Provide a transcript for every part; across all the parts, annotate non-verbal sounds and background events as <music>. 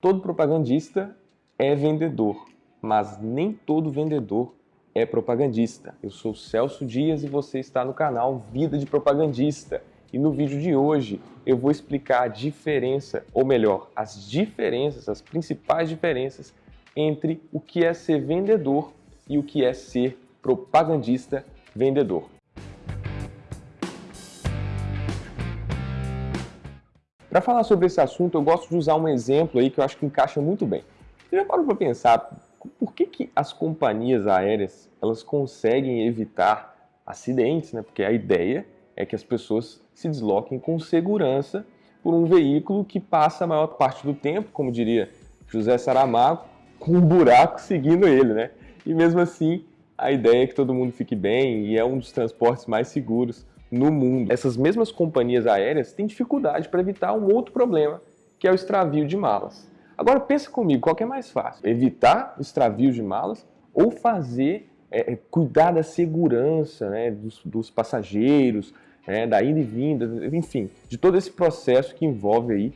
Todo propagandista é vendedor, mas nem todo vendedor é propagandista. Eu sou Celso Dias e você está no canal Vida de Propagandista. E no vídeo de hoje eu vou explicar a diferença, ou melhor, as diferenças, as principais diferenças entre o que é ser vendedor e o que é ser propagandista vendedor. Para falar sobre esse assunto, eu gosto de usar um exemplo aí que eu acho que encaixa muito bem. Você já parou para pensar por que, que as companhias aéreas elas conseguem evitar acidentes, né? Porque a ideia é que as pessoas se desloquem com segurança por um veículo que passa a maior parte do tempo, como diria José Saramago, com um buraco seguindo ele, né? E mesmo assim, a ideia é que todo mundo fique bem e é um dos transportes mais seguros no mundo. Essas mesmas companhias aéreas têm dificuldade para evitar um outro problema, que é o extravio de malas. Agora pensa comigo, qual que é mais fácil? Evitar o extravio de malas ou fazer, é, é, cuidar da segurança né, dos, dos passageiros, é, da ida e vinda, enfim, de todo esse processo que envolve aí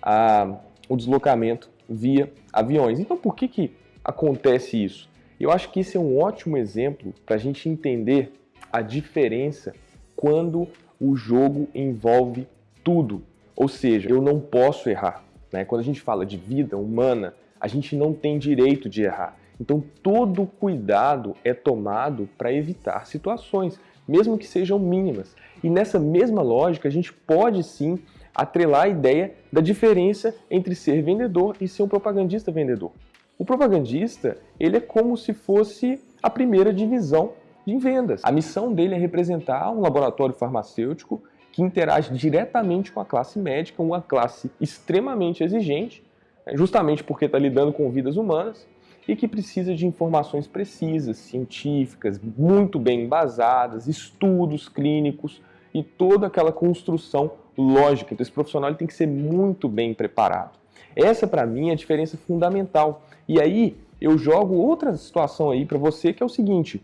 a, o deslocamento via aviões. Então por que, que acontece isso? Eu acho que esse é um ótimo exemplo para a gente entender a diferença quando o jogo envolve tudo. Ou seja, eu não posso errar. Né? Quando a gente fala de vida humana, a gente não tem direito de errar. Então todo cuidado é tomado para evitar situações, mesmo que sejam mínimas. E nessa mesma lógica, a gente pode sim atrelar a ideia da diferença entre ser vendedor e ser um propagandista vendedor. O propagandista, ele é como se fosse a primeira divisão em vendas. A missão dele é representar um laboratório farmacêutico que interage diretamente com a classe médica, uma classe extremamente exigente, né, justamente porque está lidando com vidas humanas e que precisa de informações precisas, científicas, muito bem embasadas, estudos clínicos e toda aquela construção lógica. Então esse profissional tem que ser muito bem preparado. Essa para mim é a diferença fundamental. E aí eu jogo outra situação aí para você que é o seguinte,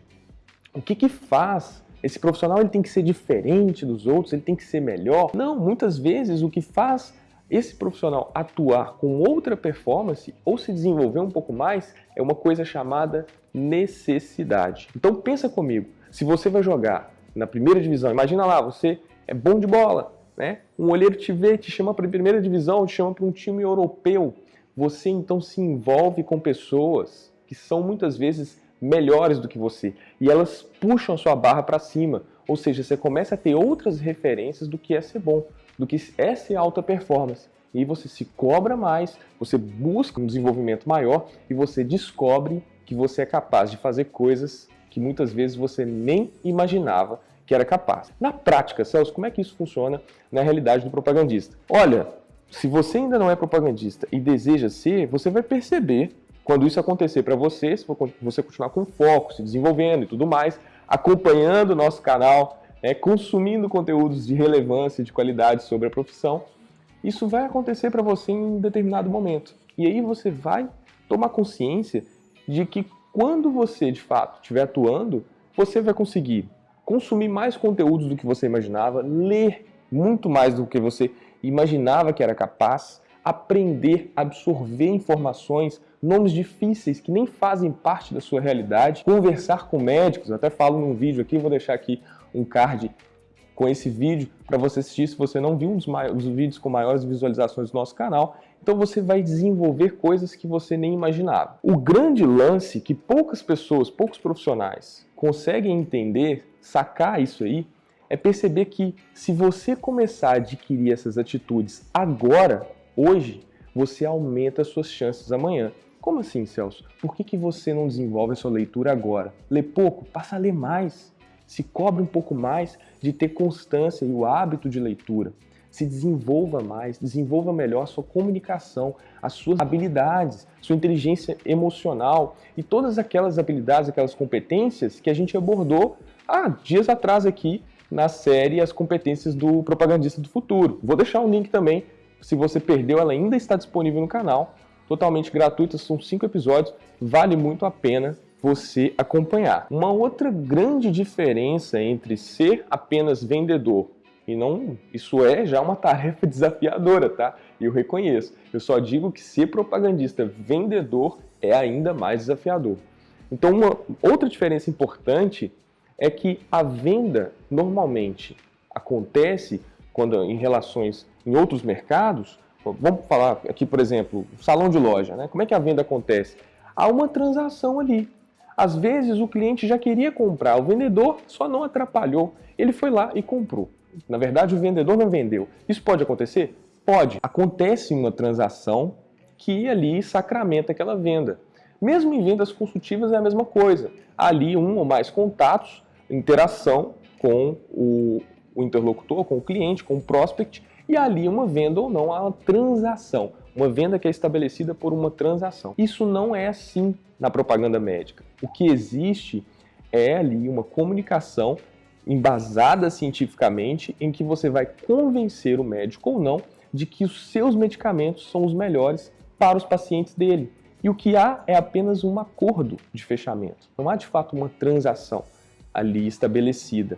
o que que faz esse profissional ele tem que ser diferente dos outros, ele tem que ser melhor? Não, muitas vezes o que faz esse profissional atuar com outra performance ou se desenvolver um pouco mais é uma coisa chamada necessidade. Então pensa comigo, se você vai jogar na primeira divisão, imagina lá, você é bom de bola, né? Um olheiro te vê, te chama para a primeira divisão, te chama para um time europeu. Você então se envolve com pessoas que são muitas vezes melhores do que você e elas puxam sua barra para cima, ou seja, você começa a ter outras referências do que é ser bom, do que é ser alta performance. E você se cobra mais, você busca um desenvolvimento maior e você descobre que você é capaz de fazer coisas que muitas vezes você nem imaginava que era capaz. Na prática, Celso, como é que isso funciona na realidade do propagandista? Olha, se você ainda não é propagandista e deseja ser, você vai perceber quando isso acontecer para você, se você continuar com foco, se desenvolvendo e tudo mais, acompanhando o nosso canal, né, consumindo conteúdos de relevância e de qualidade sobre a profissão, isso vai acontecer para você em um determinado momento. E aí você vai tomar consciência de que quando você, de fato, estiver atuando, você vai conseguir consumir mais conteúdos do que você imaginava, ler muito mais do que você imaginava que era capaz, aprender, absorver informações, nomes difíceis que nem fazem parte da sua realidade, conversar com médicos, até falo num vídeo aqui, vou deixar aqui um card com esse vídeo para você assistir se você não viu um dos, maiores, dos vídeos com maiores visualizações do nosso canal. Então você vai desenvolver coisas que você nem imaginava. O grande lance que poucas pessoas, poucos profissionais conseguem entender, sacar isso aí, é perceber que se você começar a adquirir essas atitudes agora, hoje, você aumenta as suas chances amanhã. Como assim, Celso? Por que, que você não desenvolve a sua leitura agora? Lê pouco? Passa a ler mais. Se cobre um pouco mais de ter constância e o hábito de leitura. Se desenvolva mais, desenvolva melhor a sua comunicação, as suas habilidades, sua inteligência emocional e todas aquelas habilidades, aquelas competências que a gente abordou há dias atrás aqui na série As Competências do Propagandista do Futuro. Vou deixar um link também se você perdeu, ela ainda está disponível no canal, totalmente gratuita, são cinco episódios, vale muito a pena você acompanhar. Uma outra grande diferença entre ser apenas vendedor E não, isso é já uma tarefa <laughs> desafiadora, tá? Eu reconheço. Eu só digo que ser propagandista vendedor é ainda mais desafiador. Então, uma outra diferença importante é que a venda normalmente acontece quando em relações em outros mercados, vamos falar aqui, por exemplo, salão de loja, né? Como é que a venda acontece? Há uma transação ali. Às vezes o cliente já queria comprar, o vendedor só não atrapalhou, ele foi lá e comprou. Na verdade, o vendedor não vendeu. Isso pode acontecer? Pode. Acontece uma transação que ali sacramenta aquela venda. Mesmo em vendas consultivas é a mesma coisa. Há ali um ou mais contatos, interação com o, o interlocutor, com o cliente, com o prospect, e ali uma venda ou não, há uma transação. Uma venda que é estabelecida por uma transação. Isso não é assim na propaganda médica. O que existe é ali uma comunicação embasada cientificamente em que você vai convencer o médico ou não de que os seus medicamentos são os melhores para os pacientes dele. E o que há é apenas um acordo de fechamento. Não há de fato uma transação ali estabelecida.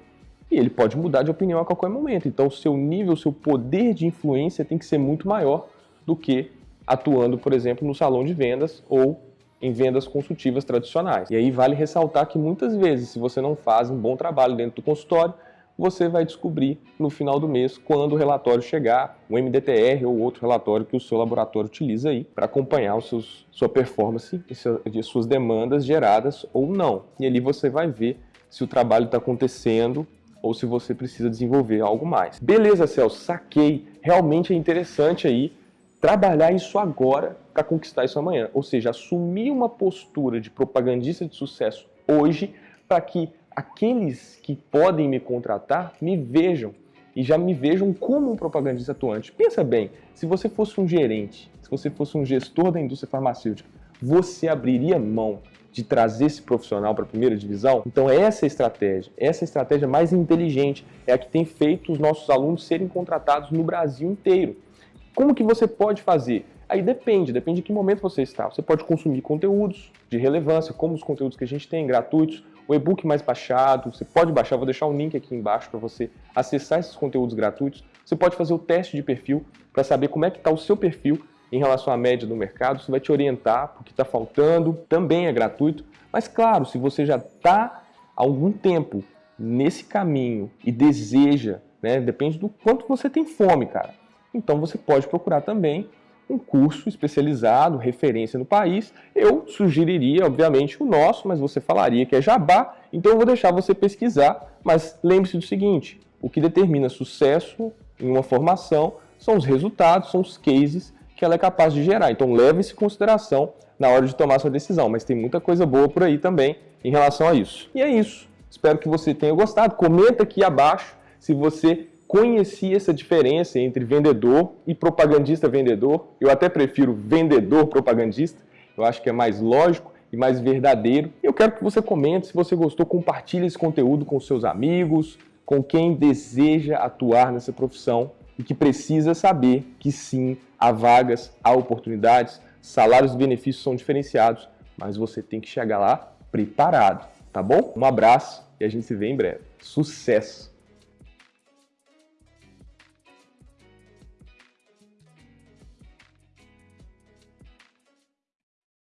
E ele pode mudar de opinião a qualquer momento. Então o seu nível, o seu poder de influência tem que ser muito maior do que atuando, por exemplo, no salão de vendas ou em vendas consultivas tradicionais. E aí vale ressaltar que muitas vezes, se você não faz um bom trabalho dentro do consultório, você vai descobrir no final do mês, quando o relatório chegar, o MDTR ou outro relatório que o seu laboratório utiliza aí para acompanhar os seus, sua performance e suas demandas geradas ou não. E ali você vai ver se o trabalho está acontecendo ou se você precisa desenvolver algo mais. Beleza, Celso, saquei. Realmente é interessante aí trabalhar isso agora para conquistar isso amanhã. Ou seja, assumir uma postura de propagandista de sucesso hoje para que aqueles que podem me contratar me vejam e já me vejam como um propagandista atuante. Pensa bem, se você fosse um gerente, se você fosse um gestor da indústria farmacêutica, você abriria mão de trazer esse profissional para a primeira divisão? Então essa é a estratégia, essa é a estratégia mais inteligente, é a que tem feito os nossos alunos serem contratados no Brasil inteiro. Como que você pode fazer? Aí depende, depende de que momento você está. Você pode consumir conteúdos de relevância, como os conteúdos que a gente tem, gratuitos, o e-book mais baixado, você pode baixar, vou deixar o um link aqui embaixo para você acessar esses conteúdos gratuitos. Você pode fazer o teste de perfil para saber como é que está o seu perfil em relação à média do mercado, isso vai te orientar porque está faltando, também é gratuito. Mas claro, se você já está há algum tempo nesse caminho e deseja, né, depende do quanto você tem fome, cara. Então você pode procurar também um curso especializado, referência no país. Eu sugeriria, obviamente, o nosso, mas você falaria que é jabá, então eu vou deixar você pesquisar. Mas lembre-se do seguinte, o que determina sucesso em uma formação são os resultados, são os cases que ela é capaz de gerar. Então leve isso em consideração na hora de tomar sua decisão, mas tem muita coisa boa por aí também em relação a isso. E é isso. Espero que você tenha gostado. Comenta aqui abaixo se você conhecia essa diferença entre vendedor e propagandista vendedor. Eu até prefiro vendedor propagandista. Eu acho que é mais lógico e mais verdadeiro. Eu quero que você comente, se você gostou, compartilhe esse conteúdo com seus amigos, com quem deseja atuar nessa profissão e que precisa saber que sim, há vagas, há oportunidades, salários e benefícios são diferenciados, mas você tem que chegar lá preparado, tá bom? Um abraço e a gente se vê em breve. Sucesso!